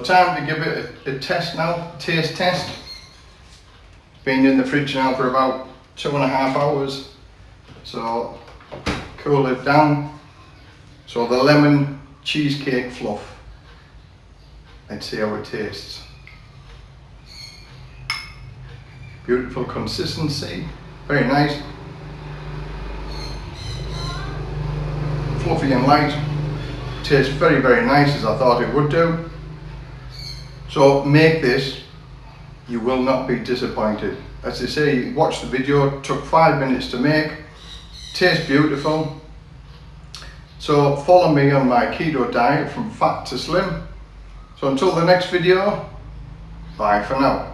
time to give it a, a test now, taste test. Been in the fridge now for about two and a half hours. So cool it down. So the lemon cheesecake fluff. Let's see how it tastes. Beautiful consistency, very nice. Fluffy and light. Tastes very, very nice as I thought it would do. So make this, you will not be disappointed. As I say, watch the video, took five minutes to make, tastes beautiful. So follow me on my keto diet from fat to slim. So until the next video, bye for now.